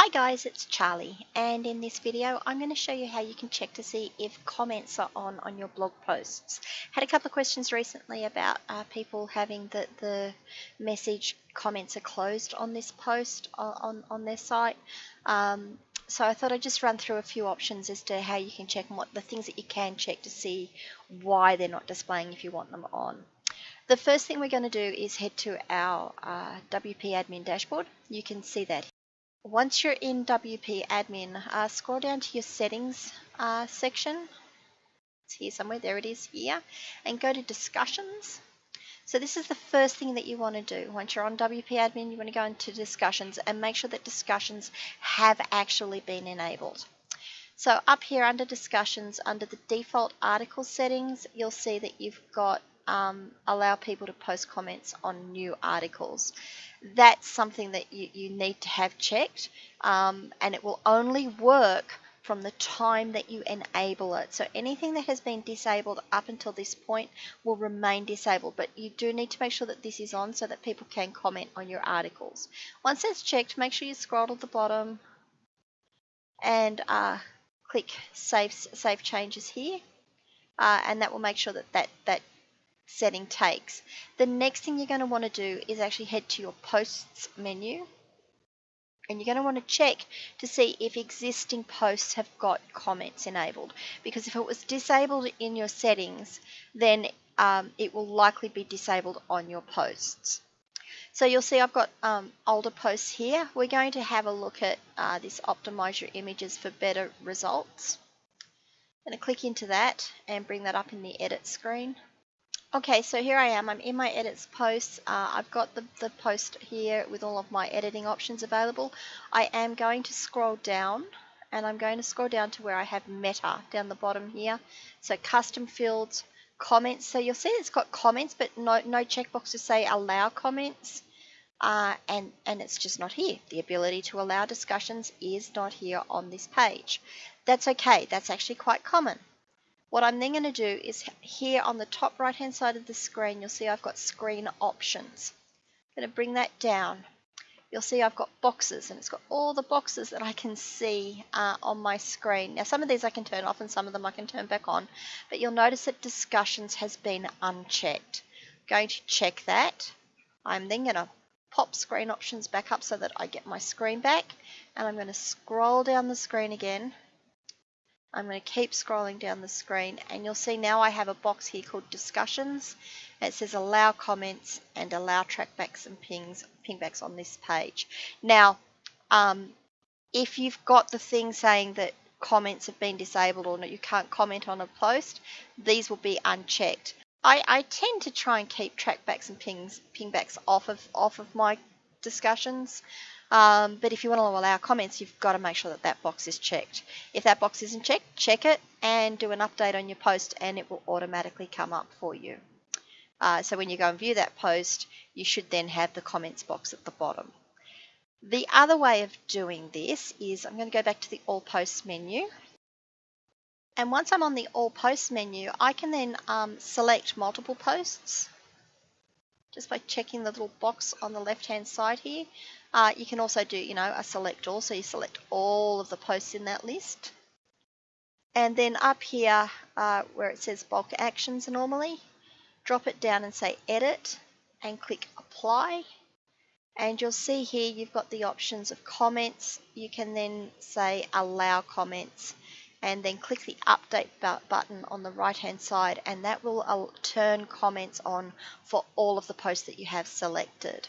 Hi guys, it's Charlie and in this video I'm going to show you how you can check to see if comments are on on your blog posts. Had a couple of questions recently about uh, people having the, the message comments are closed on this post on, on their site. Um, so I thought I'd just run through a few options as to how you can check and what the things that you can check to see why they're not displaying if you want them on. The first thing we're going to do is head to our uh, WP admin dashboard. You can see that once you're in WP admin, uh, scroll down to your settings uh, section. It's here somewhere, there it is here, and go to discussions. So this is the first thing that you want to do. Once you're on WP admin, you want to go into discussions and make sure that discussions have actually been enabled. So up here under discussions, under the default article settings, you'll see that you've got um, allow people to post comments on new articles. That's something that you, you need to have checked um, and it will only work from the time that you enable it. So anything that has been disabled up until this point will remain disabled, but you do need to make sure that this is on so that people can comment on your articles. Once that's checked, make sure you scroll to the bottom and uh, click Save, save Changes here. Uh, and that will make sure that, that that setting takes. The next thing you're going to want to do is actually head to your posts menu and you're going to want to check to see if existing posts have got comments enabled because if it was disabled in your settings then um, it will likely be disabled on your posts. So you'll see I've got um, older posts here. We're going to have a look at uh, this optimize your images for better results. I'm going to click into that and bring that up in the edit screen. Okay, so here I am. I'm in my edits post. Uh, I've got the, the post here with all of my editing options available. I am going to scroll down and I'm going to scroll down to where I have meta down the bottom here. So custom fields, comments. So you'll see it's got comments, but no, no checkbox to say allow comments. Uh, and, and it's just not here. The ability to allow discussions is not here on this page. That's okay. That's actually quite common. What I'm then going to do is here on the top right hand side of the screen, you'll see I've got screen options. I'm going to bring that down. You'll see I've got boxes and it's got all the boxes that I can see uh, on my screen. Now some of these I can turn off and some of them I can turn back on, but you'll notice that discussions has been unchecked. I'm going to check that. I'm then going to pop screen options back up so that I get my screen back and I'm going to scroll down the screen again I'm going to keep scrolling down the screen and you'll see now I have a box here called discussions. It says allow comments and allow trackbacks and pings, pingbacks on this page. Now, um, if you've got the thing saying that comments have been disabled or not you can't comment on a post, these will be unchecked. I, I tend to try and keep trackbacks and pings, pingbacks off of off of my discussions. Um, but if you want to allow comments, you've got to make sure that that box is checked. If that box isn't checked, check it and do an update on your post and it will automatically come up for you. Uh, so when you go and view that post, you should then have the comments box at the bottom. The other way of doing this is I'm going to go back to the All Posts menu. And once I'm on the All Posts menu, I can then um, select multiple posts just by checking the little box on the left hand side here. Uh, you can also do, you know, a select all, so you select all of the posts in that list. And then up here uh, where it says bulk actions normally, drop it down and say edit and click apply. And you'll see here you've got the options of comments. You can then say allow comments and then click the update button on the right hand side and that will uh, turn comments on for all of the posts that you have selected.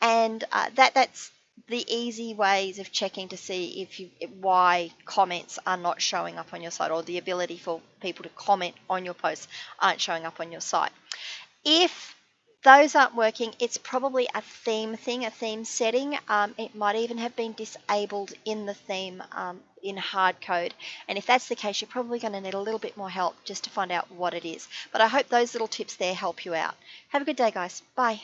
And uh, that that's the easy ways of checking to see if you why comments are not showing up on your site or the ability for people to comment on your posts aren't showing up on your site. If those aren't working, it's probably a theme thing, a theme setting. Um, it might even have been disabled in the theme um, in hard code. And if that's the case, you're probably going to need a little bit more help just to find out what it is. But I hope those little tips there help you out. Have a good day, guys. Bye.